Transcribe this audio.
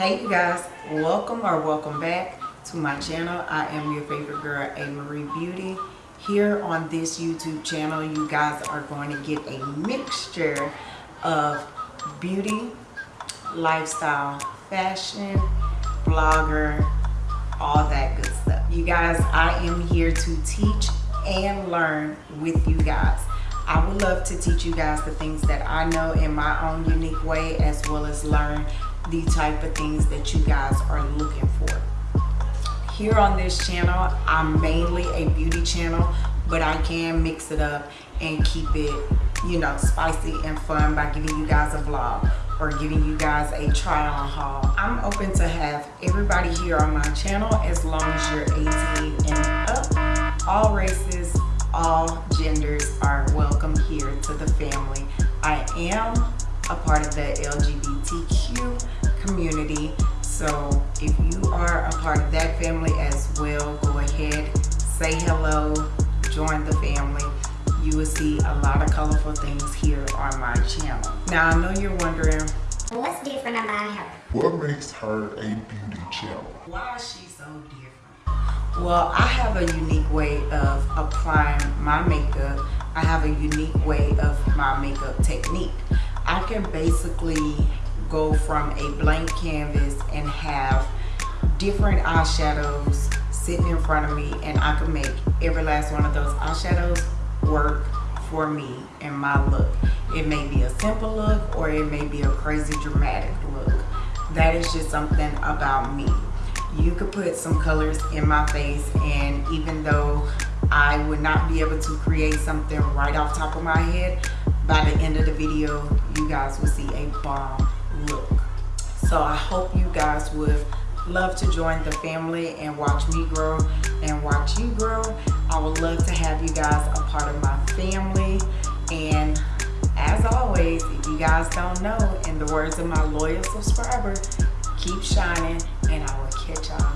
Hey you guys, welcome or welcome back to my channel. I am your favorite girl, A. Marie Beauty. Here on this YouTube channel, you guys are going to get a mixture of beauty, lifestyle, fashion, blogger, all that good stuff. You guys, I am here to teach and learn with you guys. I would love to teach you guys the things that I know in my own unique way as well as learn the type of things that you guys are looking for. Here on this channel, I'm mainly a beauty channel, but I can mix it up and keep it, you know, spicy and fun by giving you guys a vlog or giving you guys a try on haul. I'm open to have everybody here on my channel as long as you're 18 and up. All races, all genders are welcome here to the family. I am a part of the LGBTQ community. So if you are a part of that family as well, go ahead, say hello, join the family. You will see a lot of colorful things here on my channel. Now I know you're wondering, What's different about her? What makes her a beauty channel? why is she so different? Well, I have a unique way of applying my makeup. I have a unique way of my makeup technique. I can basically go from a blank canvas and have different eyeshadows sitting in front of me and I can make every last one of those eyeshadows work for me and my look. It may be a simple look or it may be a crazy dramatic look. That is just something about me. You could put some colors in my face and even though I would not be able to create something right off top of my head, by the end of the video, you guys will see a bomb look. So I hope you guys would love to join the family and watch me grow and watch you grow. I would love to have you guys a part of my family. And as always, if you guys don't know, in the words of my loyal subscriber, keep shining and I will catch y'all